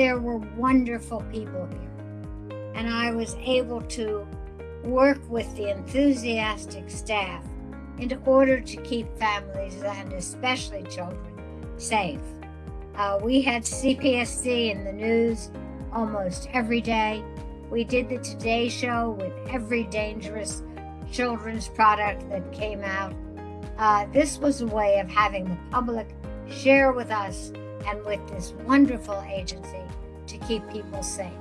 there were wonderful people here. And I was able to work with the enthusiastic staff in order to keep families and especially children safe. Uh, we had CPSC in the news almost every day. We did the Today Show with every dangerous children's product that came out. Uh, this was a way of having the public share with us and with this wonderful agency to keep people safe.